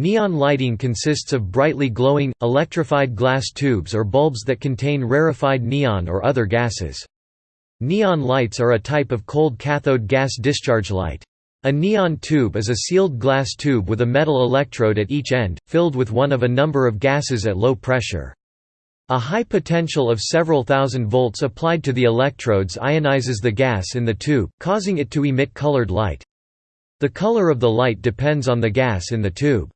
Neon lighting consists of brightly glowing, electrified glass tubes or bulbs that contain rarefied neon or other gases. Neon lights are a type of cold cathode gas discharge light. A neon tube is a sealed glass tube with a metal electrode at each end, filled with one of a number of gases at low pressure. A high potential of several thousand volts applied to the electrodes ionizes the gas in the tube, causing it to emit colored light. The color of the light depends on the gas in the tube.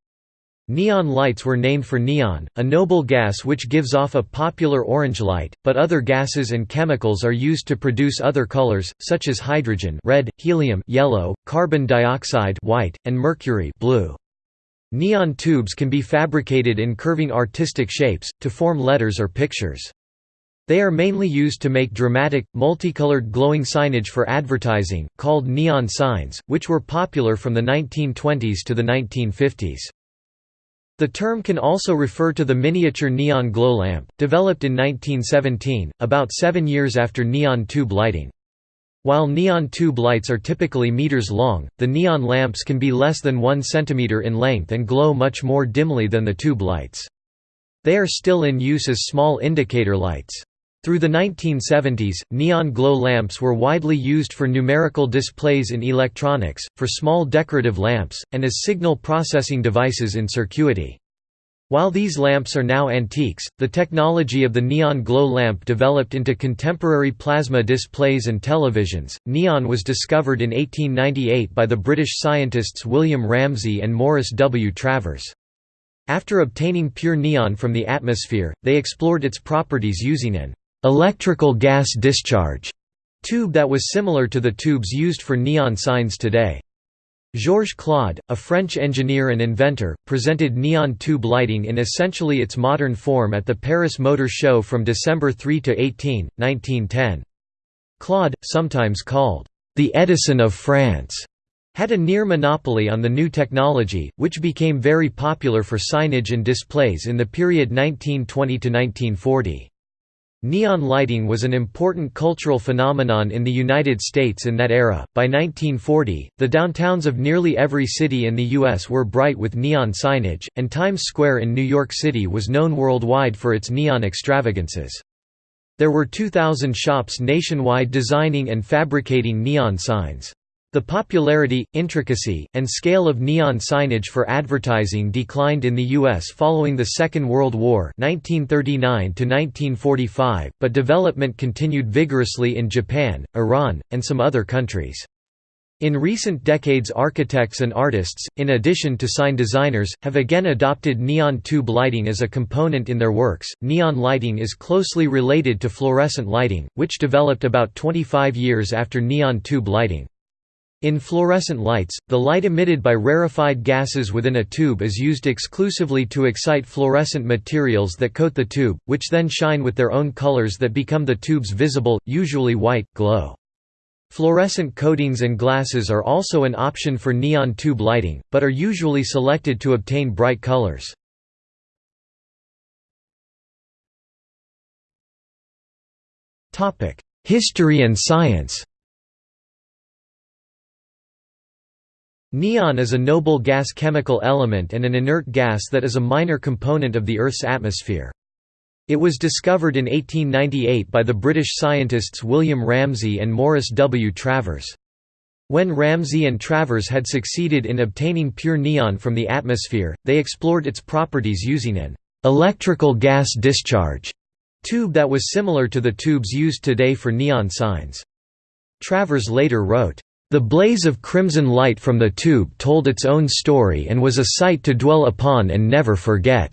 Neon lights were named for neon, a noble gas which gives off a popular orange light, but other gases and chemicals are used to produce other colors, such as hydrogen red, helium yellow, carbon dioxide white, and mercury blue. Neon tubes can be fabricated in curving artistic shapes, to form letters or pictures. They are mainly used to make dramatic, multicolored glowing signage for advertising, called neon signs, which were popular from the 1920s to the 1950s. The term can also refer to the miniature neon glow lamp, developed in 1917, about seven years after neon tube lighting. While neon tube lights are typically meters long, the neon lamps can be less than 1 cm in length and glow much more dimly than the tube lights. They are still in use as small indicator lights. Through the 1970s, neon glow lamps were widely used for numerical displays in electronics, for small decorative lamps, and as signal processing devices in circuity. While these lamps are now antiques, the technology of the neon glow lamp developed into contemporary plasma displays and televisions. Neon was discovered in 1898 by the British scientists William Ramsay and Morris W. Travers. After obtaining pure neon from the atmosphere, they explored its properties using an electrical gas discharge tube that was similar to the tubes used for neon signs today. Georges Claude, a French engineer and inventor, presented neon tube lighting in essentially its modern form at the Paris Motor Show from December 3 to 18, 1910. Claude, sometimes called, "...the Edison of France", had a near monopoly on the new technology, which became very popular for signage and displays in the period 1920–1940. Neon lighting was an important cultural phenomenon in the United States in that era. By 1940, the downtowns of nearly every city in the U.S. were bright with neon signage, and Times Square in New York City was known worldwide for its neon extravagances. There were 2,000 shops nationwide designing and fabricating neon signs. The popularity, intricacy, and scale of neon signage for advertising declined in the U.S. following the Second World War 1939 but development continued vigorously in Japan, Iran, and some other countries. In recent decades architects and artists, in addition to sign designers, have again adopted neon tube lighting as a component in their works. Neon lighting is closely related to fluorescent lighting, which developed about 25 years after neon tube lighting. In fluorescent lights, the light emitted by rarefied gases within a tube is used exclusively to excite fluorescent materials that coat the tube, which then shine with their own colors that become the tube's visible, usually white, glow. Fluorescent coatings and glasses are also an option for neon tube lighting, but are usually selected to obtain bright colors. History and science Neon is a noble gas chemical element and an inert gas that is a minor component of the Earth's atmosphere. It was discovered in 1898 by the British scientists William Ramsay and Morris W. Travers. When Ramsay and Travers had succeeded in obtaining pure neon from the atmosphere, they explored its properties using an electrical gas discharge tube that was similar to the tubes used today for neon signs. Travers later wrote, the blaze of crimson light from the tube told its own story and was a sight to dwell upon and never forget.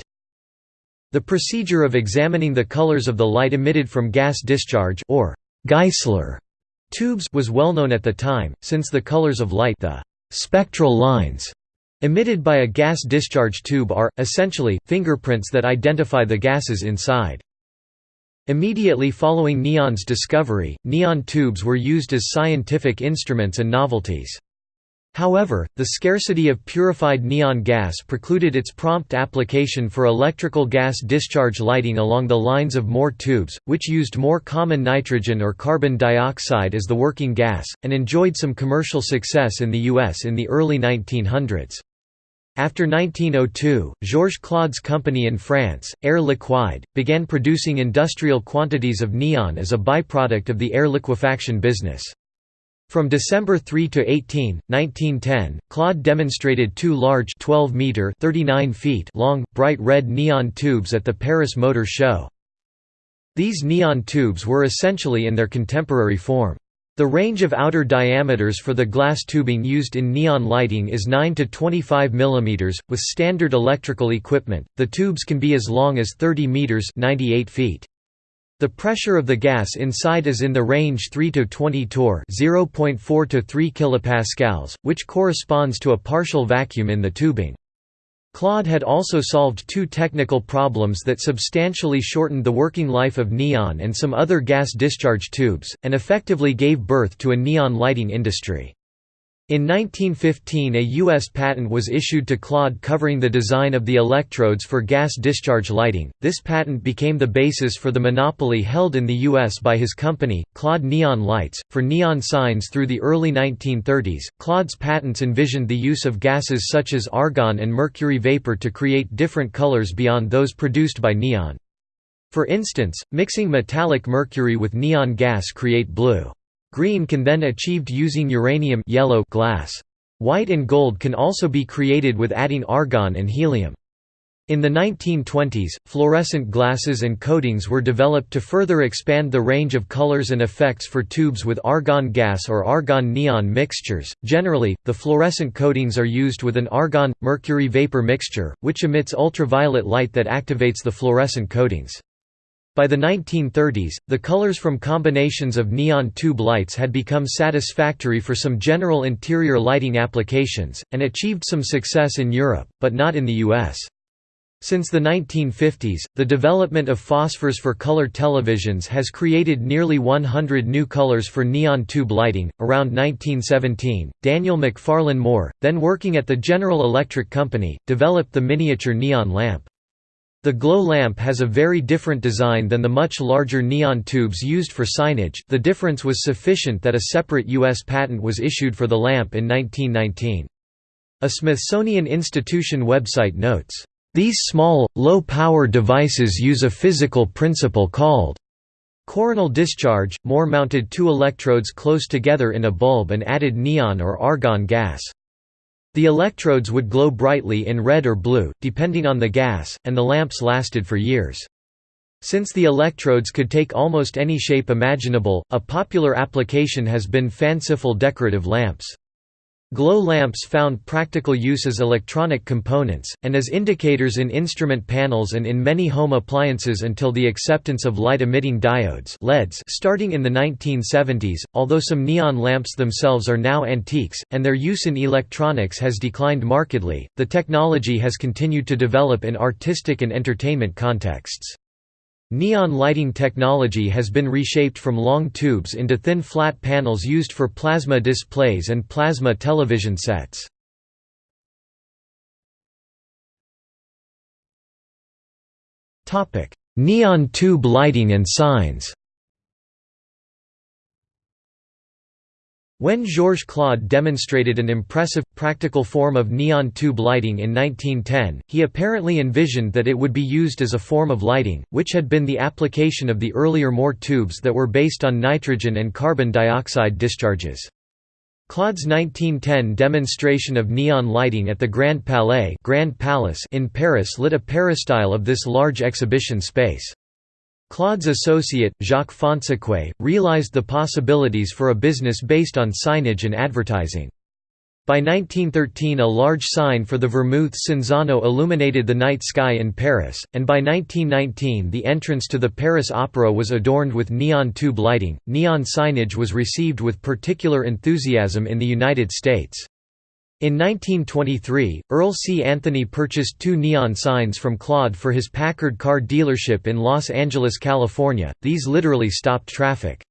The procedure of examining the colors of the light emitted from gas discharge or Geissler tubes was well known at the time, since the colors of light the spectral lines emitted by a gas discharge tube are, essentially, fingerprints that identify the gases inside. Immediately following neon's discovery, neon tubes were used as scientific instruments and novelties. However, the scarcity of purified neon gas precluded its prompt application for electrical gas discharge lighting along the lines of Moore tubes, which used more common nitrogen or carbon dioxide as the working gas, and enjoyed some commercial success in the U.S. in the early 1900s. After 1902, Georges Claude's company in France, Air Liquide, began producing industrial quantities of neon as a byproduct of the air liquefaction business. From December 3 to 18, 1910, Claude demonstrated two large 12 meter 39 feet long, bright red neon tubes at the Paris Motor Show. These neon tubes were essentially in their contemporary form. The range of outer diameters for the glass tubing used in neon lighting is 9 to 25 mm. With standard electrical equipment, the tubes can be as long as 30 meters (98 feet). The pressure of the gas inside is in the range 3 to 20 torr, 0.4 to 3 kilopascals, which corresponds to a partial vacuum in the tubing. Claude had also solved two technical problems that substantially shortened the working life of neon and some other gas discharge tubes, and effectively gave birth to a neon lighting industry. In 1915 a U.S. patent was issued to Claude covering the design of the electrodes for gas discharge lighting. This patent became the basis for the monopoly held in the U.S. by his company, Claude Neon Lights, for neon signs through the early 1930s. Claude's patents envisioned the use of gases such as argon and mercury vapor to create different colors beyond those produced by neon. For instance, mixing metallic mercury with neon gas create blue. Green can then achieved using uranium yellow glass. White and gold can also be created with adding argon and helium. In the 1920s, fluorescent glasses and coatings were developed to further expand the range of colors and effects for tubes with argon gas or argon neon mixtures. Generally, the fluorescent coatings are used with an argon mercury vapor mixture, which emits ultraviolet light that activates the fluorescent coatings. By the 1930s, the colors from combinations of neon tube lights had become satisfactory for some general interior lighting applications, and achieved some success in Europe, but not in the US. Since the 1950s, the development of phosphors for color televisions has created nearly 100 new colors for neon tube lighting. Around 1917, Daniel McFarlan Moore, then working at the General Electric Company, developed the miniature neon lamp. The glow lamp has a very different design than the much larger neon tubes used for signage the difference was sufficient that a separate U.S. patent was issued for the lamp in 1919. A Smithsonian Institution website notes, "...these small, low-power devices use a physical principle called coronal discharge, Moore mounted two electrodes close together in a bulb and added neon or argon gas. The electrodes would glow brightly in red or blue, depending on the gas, and the lamps lasted for years. Since the electrodes could take almost any shape imaginable, a popular application has been fanciful decorative lamps. Glow lamps found practical use as electronic components, and as indicators in instrument panels and in many home appliances until the acceptance of light-emitting diodes LEDs starting in the 1970s, although some neon lamps themselves are now antiques, and their use in electronics has declined markedly, the technology has continued to develop in artistic and entertainment contexts. Neon lighting technology has been reshaped from long tubes into thin flat panels used for plasma displays and plasma television sets. Neon tube lighting and signs When Georges Claude demonstrated an impressive, practical form of neon tube lighting in 1910, he apparently envisioned that it would be used as a form of lighting, which had been the application of the earlier Moore tubes that were based on nitrogen and carbon dioxide discharges. Claude's 1910 demonstration of neon lighting at the Grand Palais Grand Palace in Paris lit a peristyle of this large exhibition space. Claude's associate, Jacques Fonseca, realized the possibilities for a business based on signage and advertising. By 1913 a large sign for the Vermouth Cinzano illuminated the night sky in Paris, and by 1919 the entrance to the Paris Opera was adorned with neon tube lighting. Neon signage was received with particular enthusiasm in the United States. In 1923, Earl C. Anthony purchased two neon signs from Claude for his Packard car dealership in Los Angeles, California, these literally stopped traffic.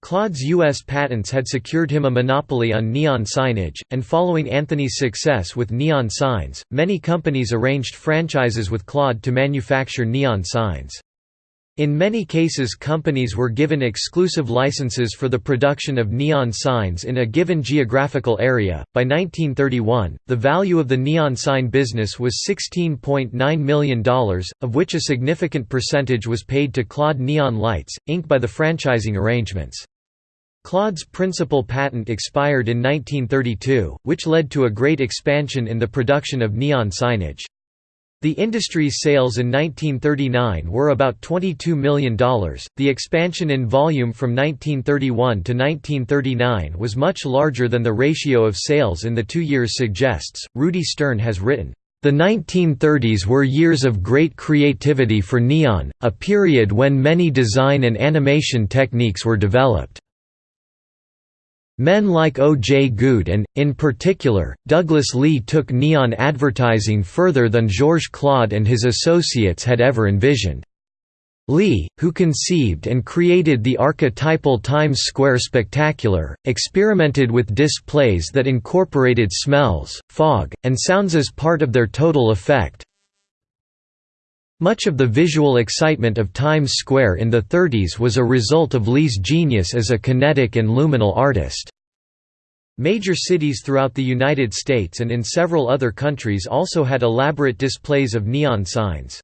Claude's U.S. patents had secured him a monopoly on neon signage, and following Anthony's success with neon signs, many companies arranged franchises with Claude to manufacture neon signs. In many cases companies were given exclusive licenses for the production of neon signs in a given geographical area. By 1931, the value of the neon sign business was $16.9 million, of which a significant percentage was paid to Claude Neon Lights, Inc. by the franchising arrangements. Claude's principal patent expired in 1932, which led to a great expansion in the production of neon signage. The industry's sales in 1939 were about $22 million. The expansion in volume from 1931 to 1939 was much larger than the ratio of sales in the two years suggests. Rudy Stern has written, the 1930s were years of great creativity for neon, a period when many design and animation techniques were developed. Men like O. J. Gude and, in particular, Douglas Leigh took neon advertising further than Georges Claude and his associates had ever envisioned. Leigh, who conceived and created the archetypal Times Square Spectacular, experimented with displays that incorporated smells, fog, and sounds as part of their total effect. Much of the visual excitement of Times Square in the 30s was a result of Leigh's genius as a kinetic and luminal artist. Major cities throughout the United States and in several other countries also had elaborate displays of neon signs.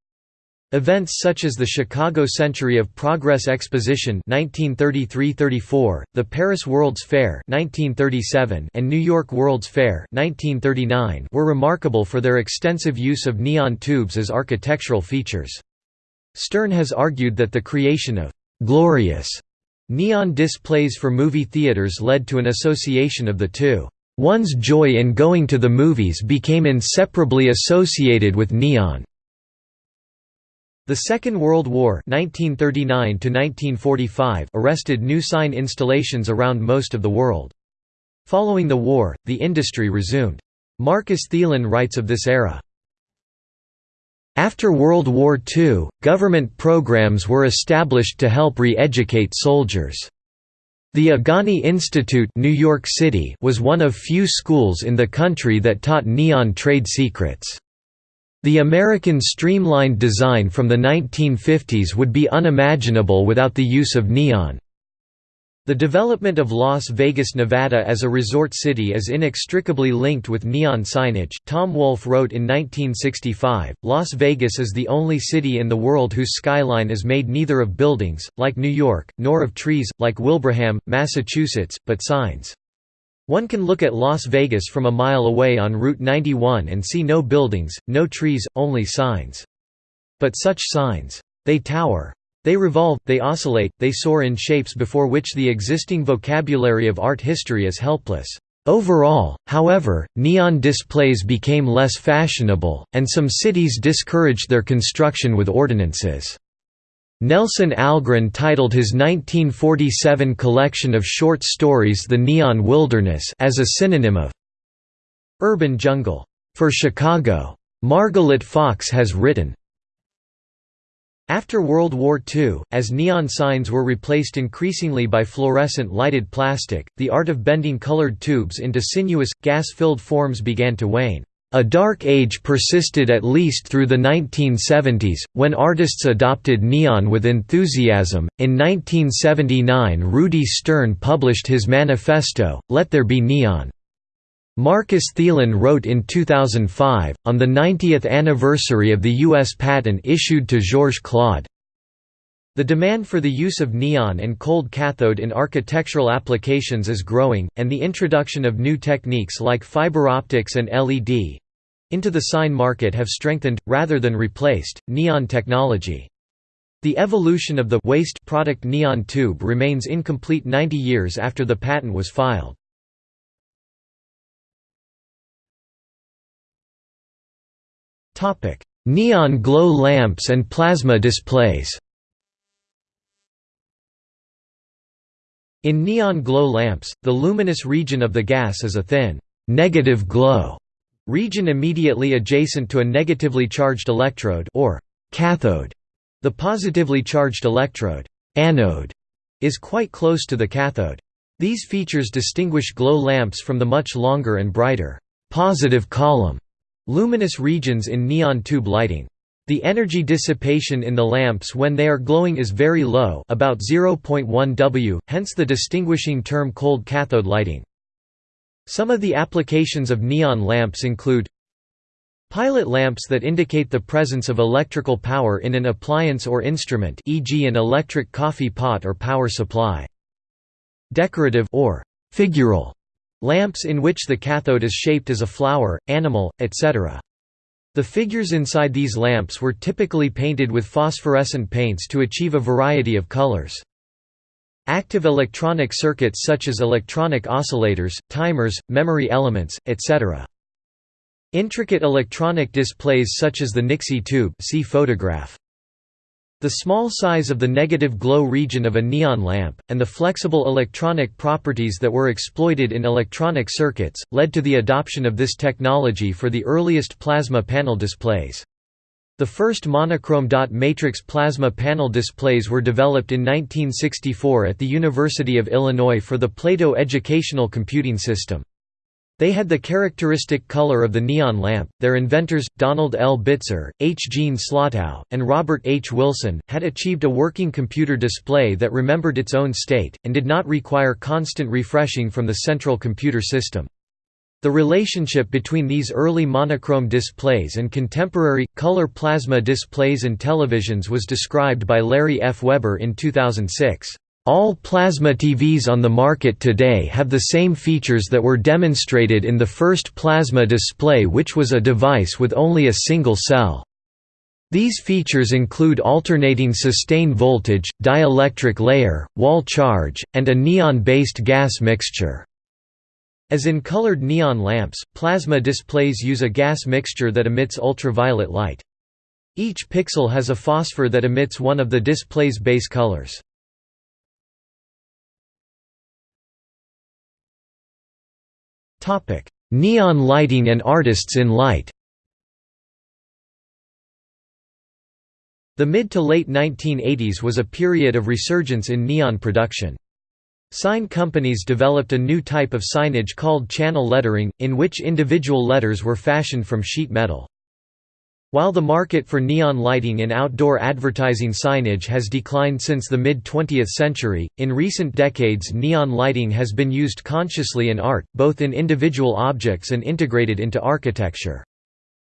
Events such as the Chicago Century of Progress Exposition 1933–34, the Paris World's Fair 1937, and New York World's Fair 1939 were remarkable for their extensive use of neon tubes as architectural features. Stern has argued that the creation of «glorious» neon displays for movie theaters led to an association of the two. One's joy in going to the movies became inseparably associated with neon. The Second World War 1939 arrested new sign installations around most of the world. Following the war, the industry resumed. Marcus Thielen writes of this era. After World War II, government programs were established to help re-educate soldiers. The Egani Institute New York City was one of few schools in the country that taught neon trade secrets. The American streamlined design from the 1950s would be unimaginable without the use of neon. The development of Las Vegas, Nevada as a resort city is inextricably linked with neon signage. Tom Wolfe wrote in 1965 Las Vegas is the only city in the world whose skyline is made neither of buildings, like New York, nor of trees, like Wilbraham, Massachusetts, but signs. One can look at Las Vegas from a mile away on Route 91 and see no buildings, no trees, only signs. But such signs. They tower. They revolve, they oscillate, they soar in shapes before which the existing vocabulary of art history is helpless. Overall, however, neon displays became less fashionable, and some cities discouraged their construction with ordinances. Nelson Algren titled his 1947 collection of short stories The Neon Wilderness as a synonym of urban jungle. For Chicago. Margalit Fox has written, after World War II, as neon signs were replaced increasingly by fluorescent lighted plastic, the art of bending colored tubes into sinuous, gas-filled forms began to wane. A dark age persisted at least through the 1970s, when artists adopted neon with enthusiasm. In 1979, Rudy Stern published his manifesto, Let There Be Neon. Marcus Thielen wrote in 2005, on the 90th anniversary of the U.S. patent issued to Georges Claude, the demand for the use of neon and cold cathode in architectural applications is growing, and the introduction of new techniques like fiber optics and LED into the sign market have strengthened, rather than replaced, neon technology. The evolution of the waste product neon tube remains incomplete 90 years after the patent was filed. Neon glow lamps and plasma displays In neon glow lamps, the luminous region of the gas is a thin, negative glow region immediately adjacent to a negatively charged electrode or cathode. The positively charged electrode anode is quite close to the cathode. These features distinguish glow lamps from the much longer and brighter positive column luminous regions in neon tube lighting. The energy dissipation in the lamps when they are glowing is very low about 0.1 W, hence the distinguishing term cold cathode lighting. Some of the applications of neon lamps include Pilot lamps that indicate the presence of electrical power in an appliance or instrument e.g. an electric coffee pot or power supply. Decorative or figural lamps in which the cathode is shaped as a flower, animal, etc. The figures inside these lamps were typically painted with phosphorescent paints to achieve a variety of colors. Active electronic circuits such as electronic oscillators, timers, memory elements, etc. Intricate electronic displays such as the Nixie tube see photograph. The small size of the negative glow region of a neon lamp, and the flexible electronic properties that were exploited in electronic circuits, led to the adoption of this technology for the earliest plasma panel displays. The first monochrome dot matrix plasma panel displays were developed in 1964 at the University of Illinois for the Plato Educational Computing System. They had the characteristic color of the neon lamp. Their inventors, Donald L. Bitzer, H. Gene Slottow, and Robert H. Wilson, had achieved a working computer display that remembered its own state, and did not require constant refreshing from the central computer system. The relationship between these early monochrome displays and contemporary, color plasma displays and televisions was described by Larry F. Weber in 2006. All plasma TVs on the market today have the same features that were demonstrated in the first plasma display which was a device with only a single cell. These features include alternating sustain voltage, dielectric layer, wall charge, and a neon-based gas mixture. As in colored neon lamps, plasma displays use a gas mixture that emits ultraviolet light. Each pixel has a phosphor that emits one of the display's base colors. Neon lighting and artists in light The mid to late 1980s was a period of resurgence in neon production. Sign companies developed a new type of signage called channel lettering, in which individual letters were fashioned from sheet metal. While the market for neon lighting in outdoor advertising signage has declined since the mid-20th century, in recent decades neon lighting has been used consciously in art, both in individual objects and integrated into architecture.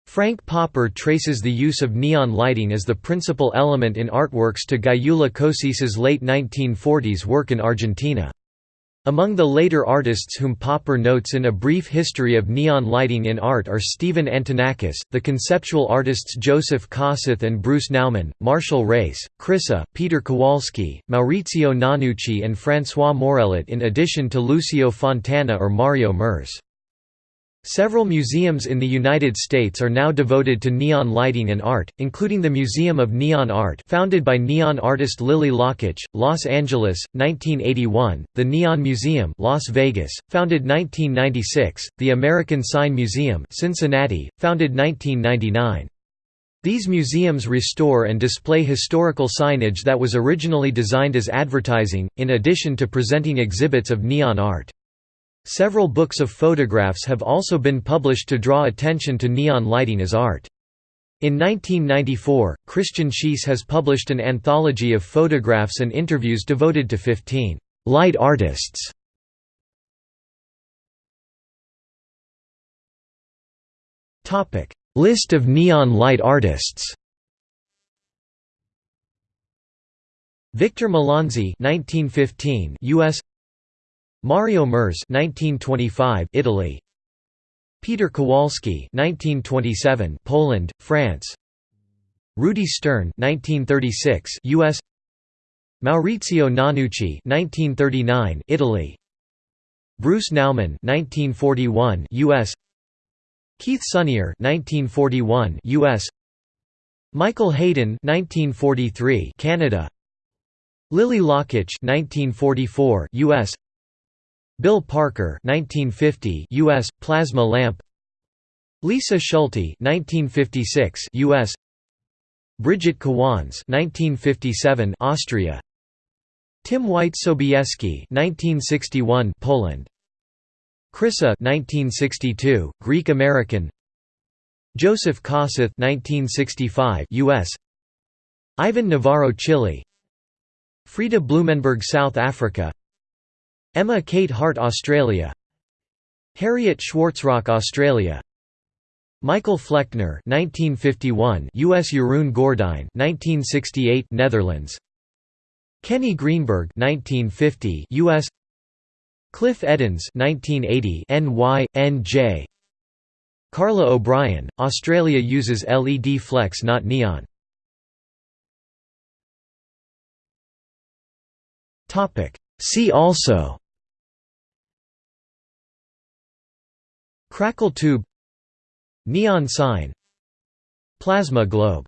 Frank Popper traces the use of neon lighting as the principal element in artworks to Gyula Kosice's late 1940s work in Argentina. Among the later artists whom Popper notes in A Brief History of Neon Lighting in Art are Stephen Antonakos, the conceptual artists Joseph Kosuth and Bruce Nauman, Martial Raysse, Chryssa, Peter Kowalski, Maurizio Nannucci and François Morellet in addition to Lucio Fontana or Mario Merz. Several museums in the United States are now devoted to neon lighting and art, including the Museum of Neon Art founded by neon artist Lili Lakich, Los Angeles, 1981, the Neon Museum Las Vegas, founded 1996, the American Sign Museum Cincinnati, founded 1999. These museums restore and display historical signage that was originally designed as advertising, in addition to presenting exhibits of neon art. Several books of photographs have also been published to draw attention to neon lighting as art. In 1994, Christian Schiess has published an anthology of photographs and interviews devoted to 15 light artists. Topic: List of neon light artists. Victor Millonzi, 1915, U.S. Mario Merz 1925 Italy. Peter Kowalski 1927 Poland France. Rudy Stern 1936 US Maurizio Nannucci 1939 Italy. Bruce Nauman 1941 US Keith Sonnier 1941 US Michael Hayden 1943 Canada. Lili Lakich 1944 US Bill Parker 1950 US plasma lamp. Lisa Schulte 1956 US Brigitte Kowanz 1957 Austria. Tim White Sobieski 1961 Poland. Chryssa 1962 Greek American Joseph Kosuth 1965 US Ivan Navarro Chile. Frida Blumenberg South Africa Emma Kate Hart Australia. Harriet Schwarzrock Australia. Michael Flechtner 1951 US Jeroen Gordijn 1968 Netherlands. Kenny Greenberg 1950 US Cliff Edens 1980 NY NJ Carla O'Brien Australia uses LED flex not neon. Topic. See also Crackle tube Neon sign Plasma globe